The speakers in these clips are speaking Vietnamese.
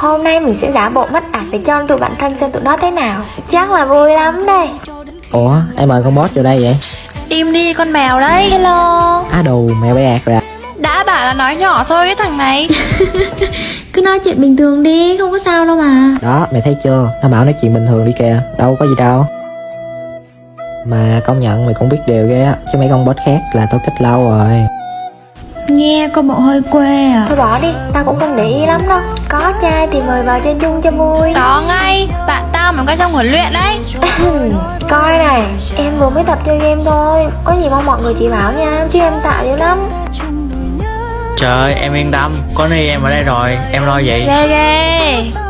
Hôm nay mình sẽ giả bộ mất ạc để cho tụi bạn thân xem tụi nó thế nào. Chắc là vui lắm đây. Ủa ai mời con boss vô đây vậy? Im đi con mèo đấy. Hello. Á đồ mèo bé ạt rồi à. Đã bảo là nói nhỏ thôi cái thằng này. Cứ nói chuyện bình thường đi, không có sao đâu mà. Đó mày thấy chưa? Nó bảo nói chuyện bình thường đi kìa Đâu có gì đâu. Mà công nhận mày cũng biết điều ghê á Chứ mấy con boss khác là tôi kết lâu rồi Nghe có bộ hơi quê à? Thôi bỏ đi, tao cũng không để ý lắm đâu. Có trai thì mời vào chơi chung cho vui. Có ngay Bạn tao mà có trong huấn luyện đấy. Coi này, em vừa mới tập chơi game thôi. Có gì mong mọi người chỉ bảo nha Chứ em tạ dữ lắm. Trời ơi, em yên tâm, có Ni em ở đây rồi, em lo vậy. Ghê ghê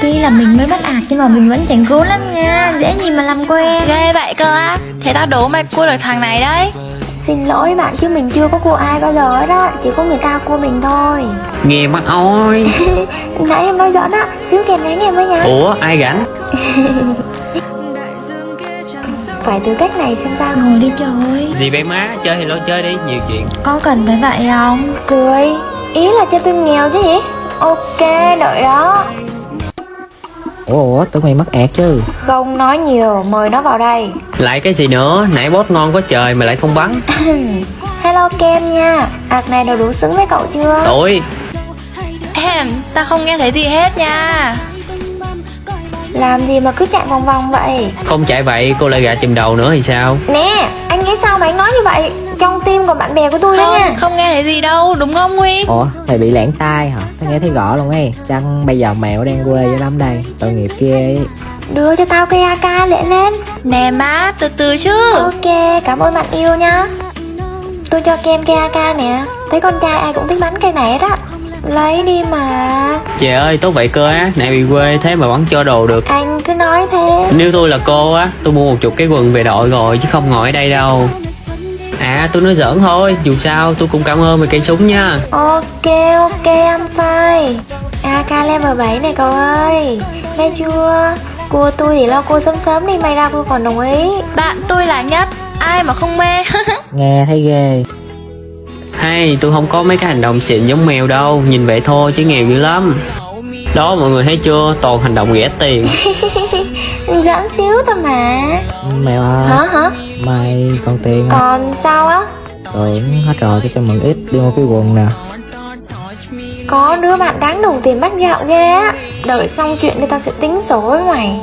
Tuy là mình mới bắt ạc nhưng mà mình vẫn chẳng cố lắm nha. Dễ gì mà làm quen. Ghê vậy cơ á. Thế tao đố mày cua được thằng này đấy. Xin lỗi bạn chứ mình chưa có cua ai bao giờ hết á Chỉ có người ta cua mình thôi. Nghe mắt ôi Nãy em nói giỡn á Xíu kèm nén em với nha. Ủa, ai rảnh? Phải thử cách này xem sao. Ngồi đi trời Gì vậy má, chơi thì lo chơi đi, nhiều chuyện. Có cần phải vậy không? Cười. Ý là cho tôi nghèo chứ gì? Ok, đợi đó Ủa ủa tưởng mày mất ạt chứ. Không nói nhiều, mời nó vào đây. Lại cái gì nữa, nãy boss ngon có trời mà lại không bắn. Hello Kem nha. Ạc này đều đủ xứng với cậu chưa? Ôi, Em, tao không nghe thấy gì hết nha. Làm gì mà cứ chạy vòng vòng vậy? không chạy vậy, cô lại gạ chùm đầu nữa thì sao? Nè, nghĩ sao mà anh nói như vậy? Trong tim của bạn bè của tôi đó nha. Không, không nghe thấy gì đâu, đúng không Huy? Ủa mày bị lãng tai hả? Tao nghe thấy rõ luôn ấy. Chăng bây giờ mèo đang quê dữ lắm đây? Tội nghiệp kia ấy. Đưa cho tao cây AK lệ lên. Nè má, từ từ chứ. Ok, cảm ơn bạn yêu nha. Tôi cho Kem cây AK nè. Thấy con trai ai cũng thích bắn cây này hết á Lấy đi mà. Trời ơi, tốt vậy cơ á, nãy bị quê thế mà bắn cho đồ được. Anh cứ nói thế. Nếu tôi là cô á, tôi mua một chục cái quần về đội rồi chứ không ngồi ở đây đâu. À, tôi nói giỡn thôi, dù sao tôi cũng cảm ơn về cây súng nha. Ok, ok, I'm fine. AK level 7 này cậu ơi. Nghe chưa? Cua tôi thì lo cua sớm sớm đi. May ra tôi còn đồng ý. Bạn tôi là nhất. Ai mà không mê? Nghe thấy ghê Hay, tôi không có mấy cái hành động xịn giống mèo đâu, nhìn vậy thôi chứ nghèo dữ lắm. Đó mọi người thấy chưa, toàn hành động ghẻ tiền. Giỡn xíu thôi mà. Mèo ơi Hả hả? Mày còn tiền không Còn sao á? Tưởng hết rồi cho cho mượn ít đi mua cái quần nè. Có đứa bạn đáng đồng tiền bắt gạo ghê á Đợi xong chuyện đi tao sẽ tính sổ với mày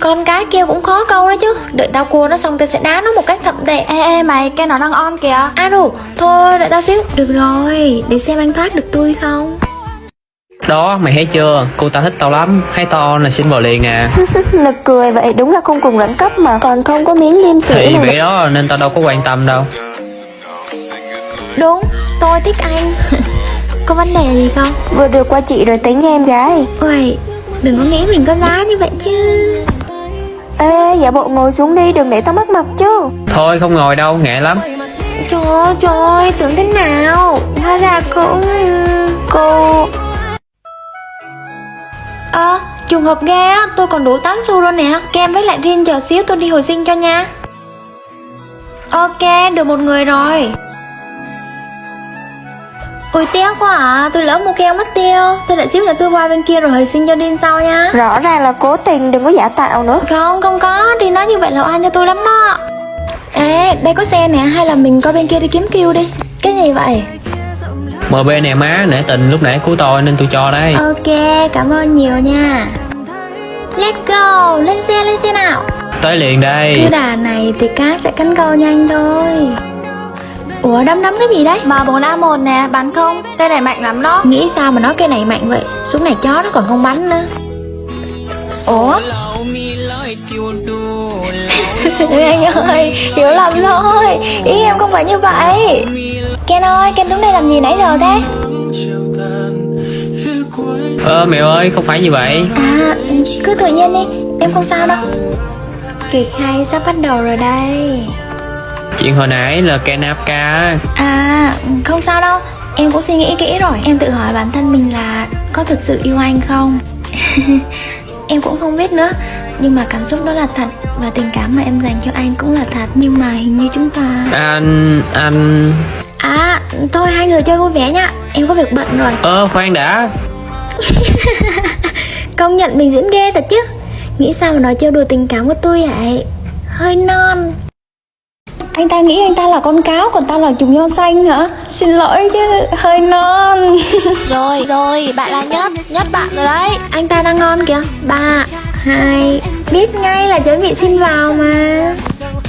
Con cái kia cũng khó câu đó chứ. Đợi tao cua nó xong tao sẽ đá nó một cách thậm tệ. Ê ê mày, cái nó đang on kìa. À đủ, thôi đợi tao xíu. Được rồi, để xem anh thoát được tôi không. Đó, mày thấy chưa, cô ta thích tao lắm, hay tao on là xin vào liền à. Nực cười vậy, đúng là không cùng đẳng cấp mà. Còn không có miếng liêm sỉ Thì vậy đó nên tao đâu có quan tâm đâu. Đúng, tôi thích anh. Có vấn đề gì không? Vừa được qua chị rồi tính nha em gái. Ôi, đừng có nghĩ mình có giá như vậy chứ Ê, giả bộ ngồi xuống đi, đừng để tao mất mặt chứ. Thôi không ngồi đâu, ngại lắm. Trời ơi, trời ơi, tưởng thế nào? Hóa ra cũng... Cô... Ơ, trùng hợp ghê á, tôi còn đủ 8 xu rồi nè. Kem với lại riêng chờ xíu tôi đi hồi sinh cho nha. Ok, được một người rồi Ôi tiếc quá à, tôi lỡ mua keo mất tiêu. Tôi đợi xíu là tôi qua bên kia rồi hồi sinh cho Đin sau nha. Rõ ràng là cố tình đừng có giả tạo nữa. Không, không có, Đin nói như vậy là oan cho tôi lắm đó. Ê, đây có xe nè, hay là mình coi bên kia đi kiếm kêu đi. Cái gì vậy? MB nè má, nể tình lúc nãy cứu tôi nên tôi cho đây. Ok, cảm ơn nhiều nha. Let's go, lên xe, lên xe nào. Tới liền Cứ đây đà này thì cát sẽ cắn câu nhanh thôi Ủa đấm đấm cái gì đấy? Mà 4A1 nè, bắn không? Cây này mạnh lắm đó Nghĩ sao mà nói cái này mạnh vậy? Súng này chó nó còn không bắn nữa Ủa? anh ơi, hiểu lầm thôi Ý em không phải như vậy Ken ơi, Ken đứng đây làm gì nãy giờ thế? Ơ mèo ơi, không phải như vậy À, cứ tự nhiên đi, em không sao đâu Kịch hay sắp bắt đầu rồi đây Chuyện hồi nãy là Kenapka À, không sao đâu. Em cũng suy nghĩ kỹ rồi. Em tự hỏi bản thân mình là có thực sự yêu anh không? em cũng không biết nữa. Nhưng mà cảm xúc đó là thật Và tình cảm mà em dành cho anh cũng là thật. Nhưng mà hình như chúng ta Anh... anh... À thôi hai người chơi vui vẻ nha. Em có việc bận rồi. Ơ khoan đã. Công nhận mình diễn ghê thật chứ. Nghĩ sao mà nói trêu đùa tình cảm của tôi vậy? Hơi non Anh ta nghĩ anh ta là con cáo Còn tao là trùng nho xanh hả? Xin lỗi chứ hơi non. Rồi rồi bạn là nhất Nhất bạn rồi đấy. Anh ta đang ngon kìa. Ba hai Biết ngay là chuẩn bị xin vào mà.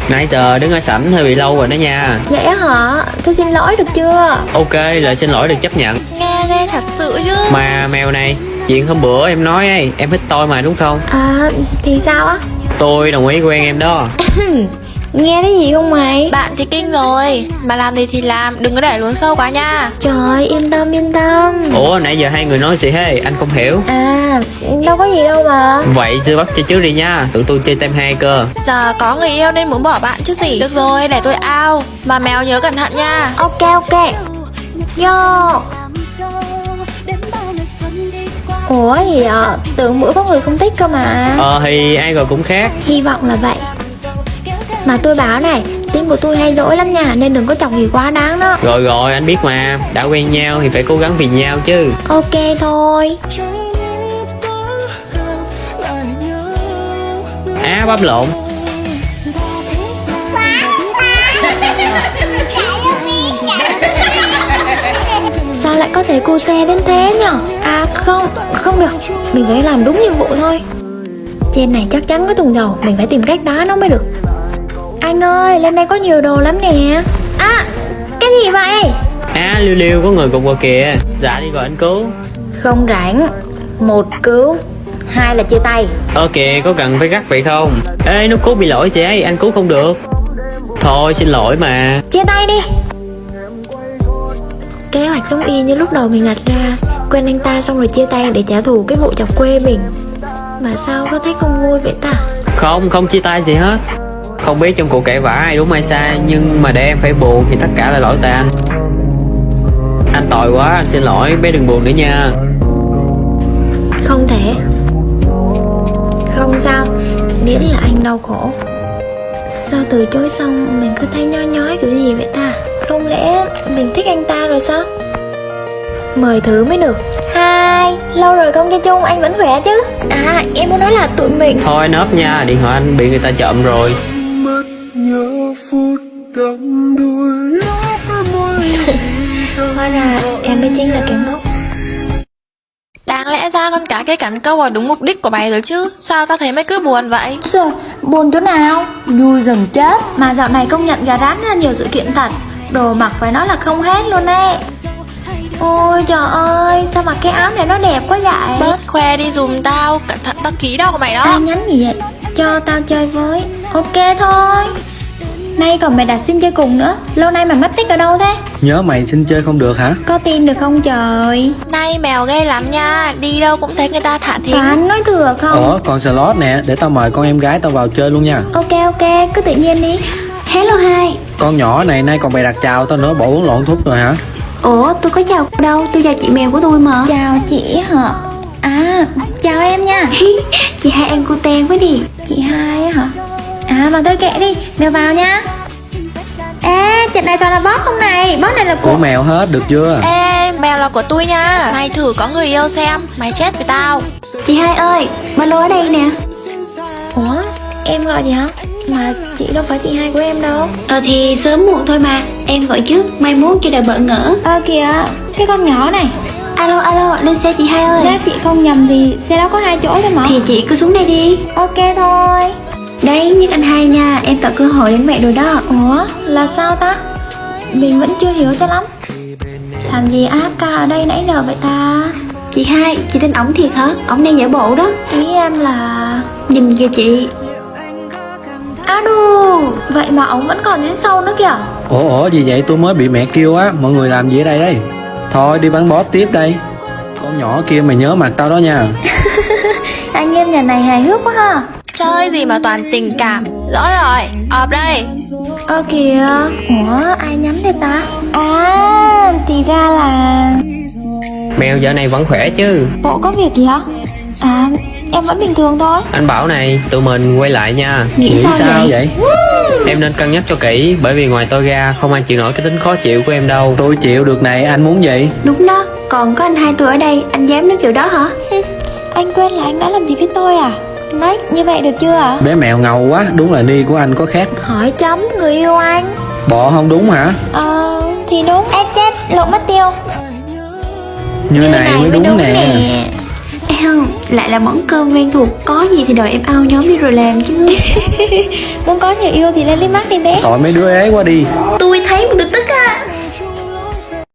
Nãy giờ đứng ở sảnh hơi bị lâu rồi đó nha. Vậy á hả? Tôi xin lỗi được chưa? Ok lời xin lỗi được chấp nhận. Nghe ghê thật sự chứ. Mà mèo này Chuyện hôm bữa em nói ấy Em thích tôi mà đúng không? À thì sao á? Tôi đồng ý quen em đó Nghe thấy gì không mày? Bạn thì kinh rồi Mà làm gì thì làm Đừng có để luống sâu quá nha. Trời yên tâm yên tâm. Ủa nãy giờ hai người nói gì thế Anh không hiểu. À đâu có gì đâu mà. Vậy chưa bắt chơi trước đi nha. Tụi tôi chơi tem hai cơ. Giờ có người yêu nên muốn bỏ bạn chứ gì. Được rồi để tôi ao. Mà mèo nhớ cẩn thận nha. Ok ok. Yo. Ủa gì ạ Tưởng bữa có người không thích cơ mà. Ờ thì ai rồi cũng khác. Hy vọng là vậy Mà tôi báo này Tính của tôi hay dỗi lắm nha Nên đừng có chọc gì quá đáng đó. Rồi rồi anh biết mà Đã quen nhau thì phải cố gắng vì nhau chứ. Ok thôi. Á bắp lộn. Sao lại có thể cute đến thế nhở? À không, không được. Mình phải làm đúng nhiệm vụ thôi. Trên này chắc chắn có thùng dầu Mình phải tìm cách đá nó mới được Anh ơi, lên đây có nhiều đồ lắm nè. À, cái gì vậy? Á liêu liêu có người cùng qua kìa. Dạ đi gọi anh cứu. Không rảnh. Một cứu Hai là chia tay. Ờ kìa có cần phải gắt vậy không? Ê nó cứu bị lỗi chị ấy anh cứu không được. Thôi xin lỗi mà. Chia tay đi. Kế hoạch giống y như lúc đầu mình đặt ra. Quen anh ta xong rồi chia tay để trả thù cái vụ chọc quê mình. Mà sao có thấy không vui vậy ta? Không không chia tay gì hết Không biết trong cuộc cãi vã ai đúng ai sai Nhưng mà để em phải buồn thì tất cả là lỗi tại anh. Anh tội quá anh xin lỗi bé đừng buồn nữa nha. Không thể. Không sao Miễn là anh đau khổ. Sao từ chối xong mình cứ thấy nhói nhói kiểu gì vậy ta? Không lẽ mình thích anh ta rồi sao? Mời thử mới được. Hai Lâu rồi không chơi chung anh vẫn khỏe chứ? À em muốn nói là tụi mình Thôi nớp nha điện thoại anh bị người ta trộm rồi nhớ phút đắm môi Hóa ra em mới chính là kẻ ngốc. Đáng lẽ ra con cá cái cắn câu vào đúng mục đích của mày rồi chứ. Sao tao thấy mày cứ buồn vậy? Trời, buồn chỗ nào? Vui gần chết. Mà dạo này công nhận gà rán ra nhiều sự kiện thật. Đồ mặc phải nói là không hết luôn ấy. Ôi trời ơi Sao mà cái áo này nó đẹp quá vậy? Bớt khoe đi dùm tao. Cẩn thận tao ký đâu của mày đó. Ai nhắn gì vậy? Cho tao chơi với. Ok thôi Nay còn mày đặt xin chơi cùng nữa. Lâu nay mày mất tích ở đâu thế? Nhớ mày xin chơi không được hả? Có tin được không trời? Nay mèo ghê lắm nha. Đi đâu cũng thấy người ta thả thính. Toán nói thừa không? Ủa còn slot nè. Để tao mời con em gái tao vào chơi luôn nha. Ok ok. Cứ tự nhiên đi. Hello hai Con nhỏ này nay còn bày đặt chào tao nữa. Bộ uống lộn thuốc rồi hả? Ủa tôi có chào đâu. Tôi chào chị mèo của tôi mà. Chào chị hả? À chào em nha. Chị hai em cute quá đi. Chị hai á hả À mà thôi kệ đi. Mèo vào nha Ê trận này toàn là boss không này? Boss này là Của của mèo hết được chưa? Ê mèo là của tôi nha. Mày thử có người yêu xem Mày chết với tao. Chị hai ơi Ba lô ở đây nè. Ủa em gọi gì hả? Mà chị đâu phải chị hai của em đâu. Ờ thì sớm muộn thôi mà. Em gọi trước Mai mốt cho đời bỡ ngỡ. Ơ kìa. Cái con nhỏ này. Alo alo lên xe chị hai ơi. Nếu chị không nhầm thì xe đó có hai chỗ thôi mà. Thì chị cứ xuống đây đi. Ok thôi Đấy nhắc anh hai nha. Em tạo cơ hội đến mẹ rồi đó. Ủa? Là sao ta? Mình vẫn chưa hiểu cho lắm. Làm gì áp ca ở đây nãy giờ vậy ta? Chị hai Chị tin ổng thiệt hả? Ổng đang giả bộ đó. Ý em là Nhìn kìa chị. Á đù Vậy mà ông vẫn còn đến sau nữa kìa. Ủa ủa gì vậy? Tôi mới bị mẹ kêu á. Mọi người làm gì ở đây đây? Thôi đi bắn boss tiếp đây. Con nhỏ kia mày nhớ mặt tao đó nha. Anh em nhà này hài hước quá ha Chơi gì mà toàn tình cảm. Rõ rồi Ọp đây. Ơ kìa. Ủa ai nhắn đây ta? À thì ra là Mèo giờ này vẫn khỏe chứ? Bộ có việc gì hả? À Em vẫn bình thường thôi. Anh bảo này, tụi mình quay lại nha. Nghĩ, Nghĩ sao, sao vậy? vậy? Em nên cân nhắc cho kỹ Bởi vì ngoài tôi ra không ai chịu nổi cái tính khó chịu của em đâu. Tôi chịu được này, anh muốn gì? Đúng đó, còn có anh hai tôi ở đây, anh dám nói kiểu đó hả? Anh quên là anh đã làm gì với tôi à Nách, như vậy được chưa ạ? Bé mèo ngầu quá, đúng là ni của anh có khác. Hỏi chấm người yêu anh. Bọ không đúng hả? Ờ, thì đúng. Ê chết, lộ mất tiêu. Như, này, mới đúng, nè. Em, lại là món cơm quen thuộc, có gì thì đợi em ao nhóm đi rồi làm chứ. Muốn có người yêu thì lên liếc mắt đi bé. Tội mấy đứa ế quá đi. Tôi thấy một cái tức á